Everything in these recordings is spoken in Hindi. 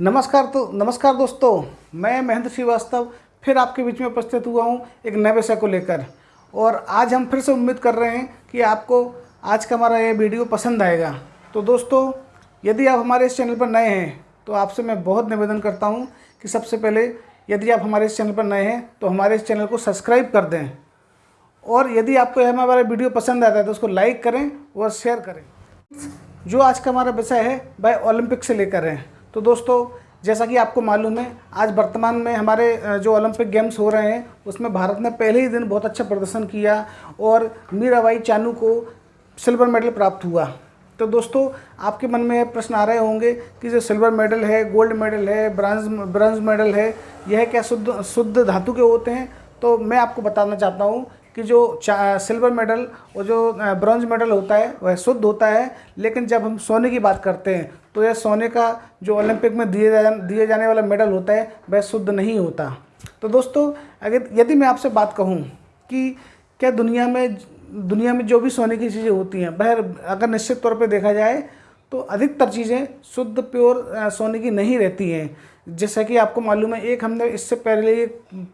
नमस्कार तो नमस्कार दोस्तों, मैं महेंद्र श्रीवास्तव, फिर आपके बीच में उपस्थित हुआ हूँ एक नए विषय को लेकर। और आज हम फिर से उम्मीद कर रहे हैं कि आपको आज का हमारा ये वीडियो पसंद आएगा। तो दोस्तों, यदि आप हमारे इस चैनल पर नए हैं तो आपसे मैं बहुत निवेदन करता हूँ कि सबसे पहले यदि आप हमारे इस चैनल पर नए हैं तो हमारे इस चैनल को सब्सक्राइब कर दें। और यदि आपको यह हमारा वीडियो पसंद आता है तो उसको लाइक करें और शेयर करें। जो आज का हमारा विषय है, वह ओलंपिक से लेकर है। तो दोस्तों, जैसा कि आपको मालूम है, आज वर्तमान में हमारे जो ओलंपिक गेम्स हो रहे हैं, उसमें भारत ने पहले ही दिन बहुत अच्छा प्रदर्शन किया और मीराबाई चानू को सिल्वर मेडल प्राप्त हुआ। तो दोस्तों, आपके मन में प्रश्न आ रहे होंगे कि जो सिल्वर मेडल है, गोल्ड मेडल है ब्रांज ब्रॉन्ज मेडल है, यह क्या शुद्ध शुद्ध धातु के होते हैं? तो मैं आपको बताना चाहता हूँ कि जो सिल्वर मेडल और जो ब्रॉन्ज मेडल होता है, वह शुद्ध होता है। लेकिन जब हम सोने की बात करते हैं तो यह सोने का जो ओलंपिक में दिए जा, दिए जाने वाला मेडल होता है, वह शुद्ध नहीं होता। तो दोस्तों, अगर यदि मैं आपसे बात कहूँ कि क्या दुनिया में दुनिया में जो भी सोने की चीज़ें होती हैं, वह अगर निश्चित तौर पर देखा जाए तो अधिकतर चीज़ें शुद्ध, प्योर सोने की नहीं रहती हैं। जैसा कि आपको मालूम है एक हमने इससे पहले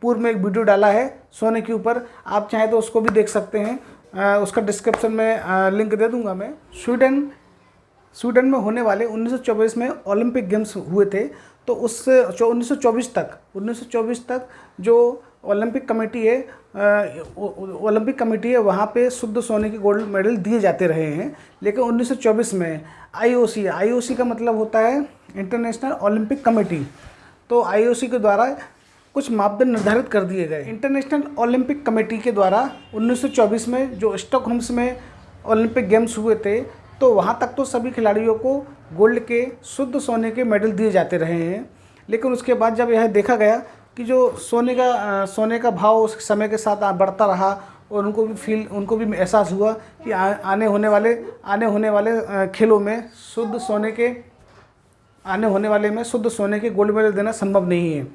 पूर्व में एक वीडियो डाला है सोने के ऊपर। आप चाहें तो उसको भी देख सकते हैं। आ, उसका डिस्क्रिप्शन में आ, लिंक दे दूँगा मैं। स्वीडन स्वीडन में होने वाले 1924 में ओलंपिक गेम्स हुए थे। तो उस उन्नीस सौ चौबीस तक 1924 तक जो ओलंपिक कमेटी है ओलंपिक कमेटी है वहाँ पे शुद्ध सोने के गोल्ड मेडल दिए जाते रहे हैं। लेकिन 1924 में आईओसी आईओसी का मतलब होता है इंटरनेशनल ओलंपिक कमेटी तो आईओसी के द्वारा कुछ मापदंड निर्धारित कर दिए गए। इंटरनेशनल ओलंपिक कमेटी के द्वारा 1924 में जो स्टॉकहोम्स में ओलंपिक गेम्स हुए थे तो वहाँ तक तो सभी खिलाड़ियों को गोल्ड के, शुद्ध सोने के मेडल दिए जाते रहे हैं। लेकिन उसके बाद जब यह देखा गया कि जो सोने का सोने का भाव उस समय के साथ बढ़ता रहा और उनको भी फील उनको भी एहसास हुआ कि आ, आने होने वाले आने होने वाले खेलों में शुद्ध सोने के आने होने वाले में शुद्ध सोने के गोल्ड मेडल देना संभव नहीं है।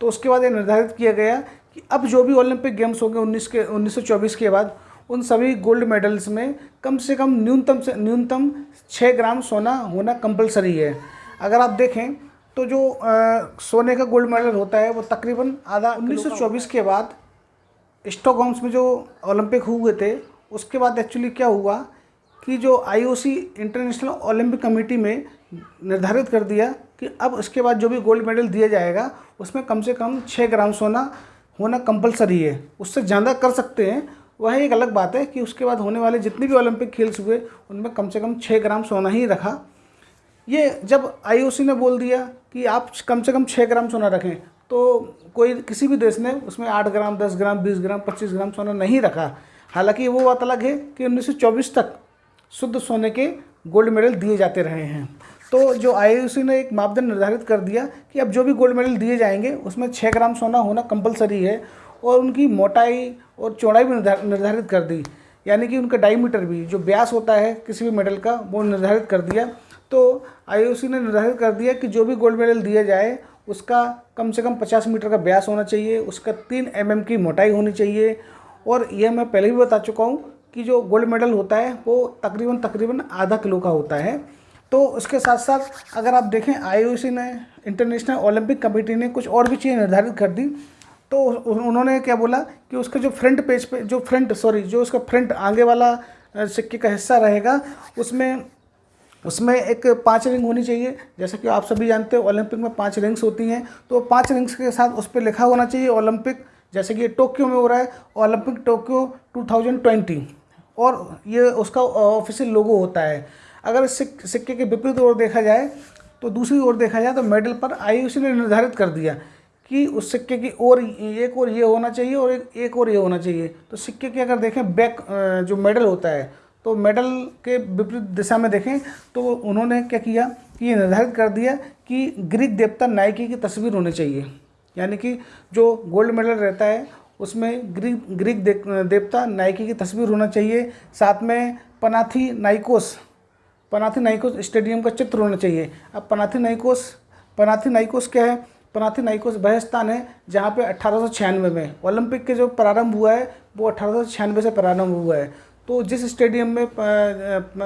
तो उसके बाद ये निर्धारित किया गया कि अब जो भी ओलंपिक गेम्स होंगे उन्नीस के उन्नीस सौ चौबीस के बाद उन सभी गोल्ड मेडल्स में कम से कम न्यूनतम से न्यूनतम छः ग्राम सोना होना कंपलसरी है। अगर आप देखें तो जो आ, सोने का गोल्ड मेडल होता है वो तकरीबन आधा 1924 के बाद स्टॉकहोम्स में जो ओलंपिक हुए थे, उसके बाद एक्चुअली क्या हुआ कि जो आईओसी इंटरनेशनल ओलंपिक कमेटी में निर्धारित कर दिया कि अब इसके बाद जो भी गोल्ड मेडल दिया जाएगा, उसमें कम से कम छः ग्राम सोना होना कंपलसरी है। उससे ज़्यादा कर सकते हैं, वह एक अलग बात है कि उसके बाद होने वाले जितने भी ओलंपिक खेल्स हुए, उनमें कम से कम छः ग्राम सोना ही रखा। ये जब आईओसी ने बोल दिया कि आप कम से कम छः ग्राम सोना रखें तो कोई किसी भी देश ने उसमें आठ ग्राम, दस ग्राम, बीस ग्राम, पच्चीस ग्राम सोना नहीं रखा। हालाँकि वो बात अलग है कि उन्नीस सौ चौबीस तक शुद्ध सोने के गोल्ड मेडल दिए जाते रहे हैं। तो जो आई ने एक मापदंड निर्धारित कर दिया कि अब जो भी गोल्ड मेडल दिए जाएँगे, उसमें छः ग्राम सोना होना कंपलसरी है और उनकी मोटाई और चौड़ाई भी निर्धारित कर दी। यानी कि उनका डाईमीटर भी, जो ब्यास होता है किसी भी मेडल का, वो निर्धारित कर दिया। तो आईओसी ने निर्धारित कर दिया कि जो भी गोल्ड मेडल दिया जाए उसका कम से कम 50 मीटर का ब्यास होना चाहिए, उसका तीन एम mm की मोटाई होनी चाहिए। और यह मैं पहले भी बता चुका हूँ कि जो गोल्ड मेडल होता है, वो तकरीबन तकरीबन आधा किलो का होता है। तो उसके साथ साथ अगर आप देखें आईओसी ने इंटरनेशनल ओलंपिक कमेटी ने कुछ और भी चीज़ें निर्धारित कर दी। तो उन्होंने क्या बोला कि उसका जो फ्रंट पेज पे, जो फ्रंट सॉरी जो उसका फ्रंट आगे वाला सिक्के का हिस्सा रहेगा, उसमें उसमें एक पाँच रिंग होनी चाहिए। जैसा कि आप सभी जानते हो, ओलंपिक में पाँच रिंग्स होती हैं तो पाँच रिंग्स के साथ उस पर लिखा होना चाहिए ओलंपिक। जैसे कि ये टोक्यो में हो रहा है, ओलंपिक टोक्यो 2020 और ये उसका ऑफिशियल लोगो होता है। अगर इस सिक्के के विपरीत ओर देखा जाए तो दूसरी ओर देखा जाए तो मेडल पर आई ने निर्धारित कर दिया कि उस सिक्के की ओर एक और ये होना चाहिए और एक एक और ये होना चाहिए। तो सिक्के की अगर देखें, बैक जो मेडल होता है तो मेडल के विपरीत दिशा में देखें तो उन्होंने क्या किया कि ये निर्धारित कर दिया कि ग्रीक देवता नाइकी की तस्वीर होनी चाहिए। यानी कि जो गोल्ड मेडल रहता है, उसमें ग्रीक ग्रीक देवता नाइकी की तस्वीर होना चाहिए। साथ में पनाथी नाइकोस पनाथी नाइकोस स्टेडियम का चित्र होना चाहिए। अब पनाथी नाइकोस पनाथी नाइकोस क्या है? पनाथी नाइकोस वह स्थान है जहाँ पे अट्ठारह में ओलंपिक के जो प्रारंभ हुआ है, वो छियानवे से प्रारंभ हुआ है। तो जिस स्टेडियम में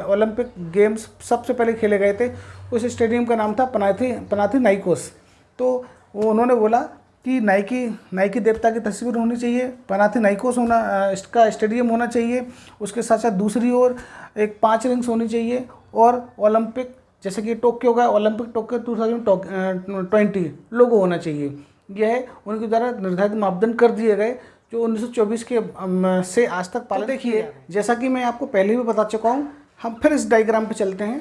ओलंपिक गेम्स सबसे पहले खेले गए थे, उस स्टेडियम का नाम था पनाथी पनाथी नाइकोस। तो उन्होंने बोला कि नाइकी नाइकी देवता की तस्वीर होनी चाहिए, पनाथी नाइकोस होना इसका स्टेडियम होना चाहिए, उसके साथ साथ दूसरी ओर एक पाँच रिंग्स होनी चाहिए, और ओलंपिक, जैसे कि टोक्यो का, Olympic Tokyo two thousand twenty, logo होना चाहिए। यह उनके द्वारा निर्धारित मापदंड कर दिए गए जो 1924 के से आज तक पालन तो देखिए जैसा कि मैं आपको पहले भी बता चुका हूँ हम फिर इस डायग्राम पे चलते हैं।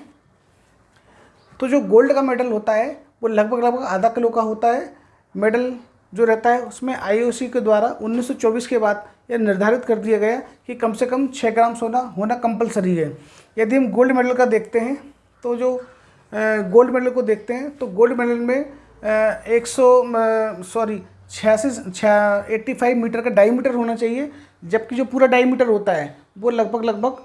तो जो गोल्ड का मेडल होता है वो लगभग लगभग आधा किलो का होता है। मेडल जो रहता है उसमें आईओसी के द्वारा 1924 के बाद यह निर्धारित कर दिया गया कि कम से कम छः ग्राम सोना होना कंपलसरी है। यदि हम गोल्ड मेडल का देखते हैं तो जो गोल्ड मेडल को देखते हैं तो गोल्ड मेडल में एक सौ सॉरी छियासी एट्टी फाइव मीटर का डाईमीटर होना चाहिए, जबकि जो पूरा डाईमीटर होता है, वो लगभग लगभग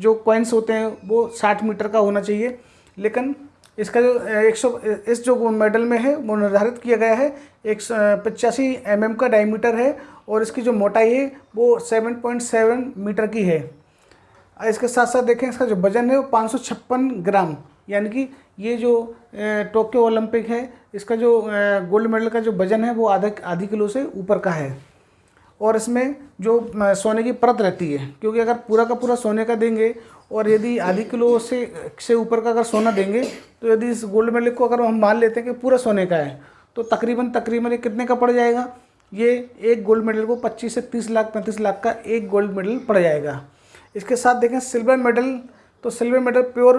जो कॉइन्स होते हैं, वो साठ मीटर का होना चाहिए। लेकिन इसका जो एक सौ, इस जो मेडल में है, वो निर्धारित किया गया है, एक सौ, पचासी एम mm का डायमीटर है, और इसकी जो मोटाई है, वो सेवन पॉइंट सेवन मीटर की है। इसके साथ साथ देखें, इसका जो वज़न है, वो पाँच सौ छप्पन ग्राम। यानी कि ये जो टोक्यो ओलंपिक है, इसका जो गोल्ड मेडल का जो वज़न है, वो आधा, आधी किलो से ऊपर का है। और इसमें जो सोने की परत रहती है, क्योंकि अगर पूरा का पूरा सोने का देंगे, और यदि आधी किलो से से ऊपर का अगर सोना देंगे तो यदि इस गोल्ड मेडल को अगर हम मान लेते हैं कि पूरा सोने का है तो तकरीबन तकरीबन ये कितने का पड़ जाएगा? ये एक गोल्ड मेडल को 25 से 30 लाख 35 लाख का एक गोल्ड मेडल पड़ जाएगा। इसके साथ देखें, सिल्वर मेडल तो सिल्वर मेडल प्योर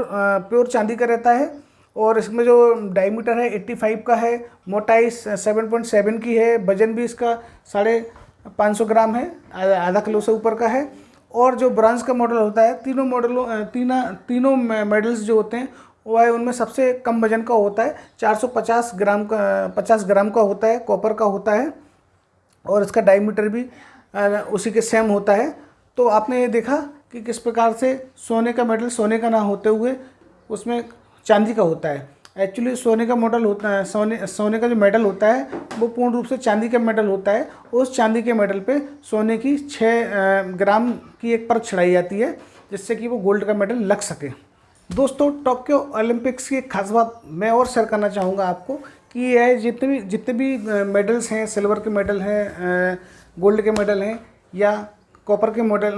प्योर चांदी का रहता है और इसमें जो डायमीटर है 85 का है मोटाई 7.7 की है, वज़न भी इसका साढ़े पाँच सौ ग्राम है आधा किलो से ऊपर का है। और जो ब्रांज का मॉडल होता है, तीनों मॉडलों तीना, तीनों मेडल्स जो होते हैं, वो है उनमें सबसे कम वज़न का होता है 450 ग्राम का 50 ग्राम का होता है कॉपर का होता है। और इसका डायमीटर भी उसी के सेम होता है। तो आपने ये देखा कि किस प्रकार से सोने का मेडल सोने का ना होते हुए उसमें चांदी का होता है। एक्चुअली सोने का मॉडल होता है, सोने सोने का जो मेडल होता है, वो पूर्ण रूप से चांदी का मेडल होता है। उस चांदी के मेडल पे सोने की छः ग्राम की एक परत चढ़ाई जाती है, जिससे कि वो गोल्ड का मेडल लग सके। दोस्तों, टोक्यो ओलंपिक्स की एक खास बात मैं और शेयर करना चाहूँगा आपको कि यह जितने भी जितने भी मेडल्स हैं, सिल्वर के मेडल हैं गोल्ड के मेडल हैं, या कॉपर के मॉडल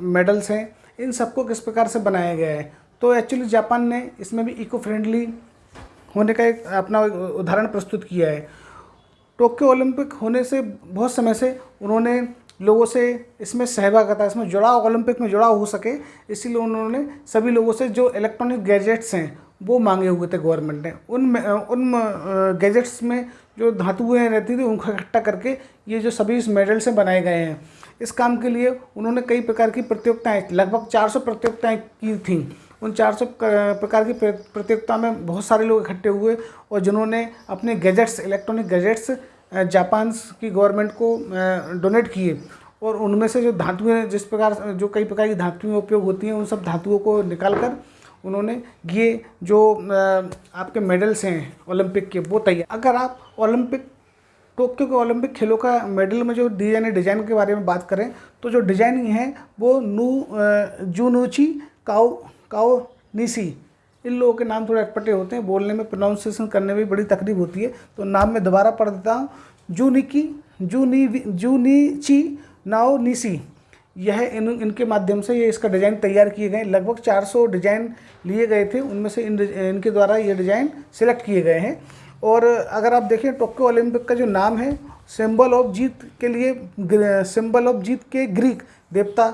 मेडल्स हैं। इन सबको किस प्रकार से बनाया गया है? तो एक्चुअली जापान ने इसमें भी इको फ्रेंडली होने का एक अपना उदाहरण प्रस्तुत किया है। टोक्यो ओलंपिक होने से, बहुत समय से उन्होंने लोगों से इसमें सहभागिता इसमें जुड़ाव, ओलंपिक में जुड़ाव हो सके, इसीलिए उन्होंने सभी लोगों से जो इलेक्ट्रॉनिक गैजेट्स हैं, वो मांगे हुए थे गवर्नमेंट ने। उन उन गैजेट्स में जो धातुएँ रहती थी, उनको इकट्ठा करके ये जो सभी इस मेडल से बनाए गए हैं। इस काम के लिए उन्होंने कई प्रकार की प्रतियोगिताएँ, लगभग 400 प्रतियोगिताएँ की थी। उन 400 प्रकार की प्रतियोगिता में बहुत सारे लोग इकट्ठे हुए और जिन्होंने अपने गैजेट्स, इलेक्ट्रॉनिक गैजेट्स जापान की गवर्नमेंट को डोनेट किए और उनमें से जो धातुएँ जिस प्रकार, जो कई प्रकार की धातुएँ उपयोग होती हैं, उन सब धातुओं को निकाल कर उन्होंने ये जो आपके मेडल्स हैं ओलंपिक के, वो तैयार। अगर आप ओलंपिक टोक्यो के ओलंपिक खेलों का मेडल में जो डिज़ाइन डिज़ाइन के बारे में बात करें तो जो डिज़ाइनिंग है, वो नू जूनूची काउ काओ निसी, इन लोगों के नाम थोड़े अटपटे होते हैं, बोलने में प्रोनाउंसिएशन करने में बड़ी तकलीफ़ होती है तो नाम मैं दोबारा पढ़ देता हूँ। जूनिकी, जूनी, जूनीची, नाओ निसी। यह इन, इनके माध्यम से ये इसका डिज़ाइन तैयार किए गए। लगभग 400 डिज़ाइन लिए गए थे, उनमें से इन इनके द्वारा ये डिज़ाइन सिलेक्ट किए गए हैं। और अगर आप देखें, टोक्यो ओलंपिक का जो नाम है, सिंबल ऑफ़ जीत के लिए सिंबल ऑफ़ जीत के ग्रीक देवता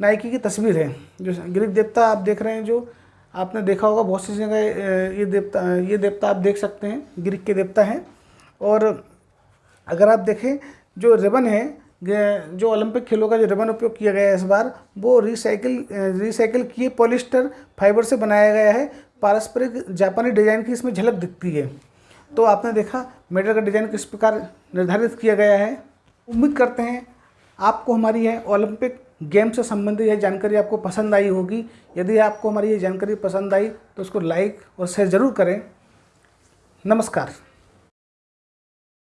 नाइकी की तस्वीर है। जो ग्रीक देवता आप देख रहे हैं, जो आपने देखा होगा, बहुत सी जगह ये देवता ये देवता आप देख सकते हैं, ग्रीक के देवता हैं। और अगर आप देखें, जो रिबन है जो ओलंपिक खेलों का जो रिबन उपयोग किया गया है इस बार, वो रिसाइकिल रिसाइकिल किए पॉलिस्टर फाइबर से बनाया गया है। पारस्परिक जापानी डिज़ाइन की इसमें झलक दिखती है। तो आपने देखा, मेडल का डिज़ाइन किस प्रकार निर्धारित किया गया है। उम्मीद करते हैं, आपको हमारी यह ओलंपिक गेम से संबंधित यह जानकारी आपको पसंद आई होगी। यदि आपको हमारी ये जानकारी पसंद आई तो उसको लाइक और शेयर ज़रूर करें। नमस्कार।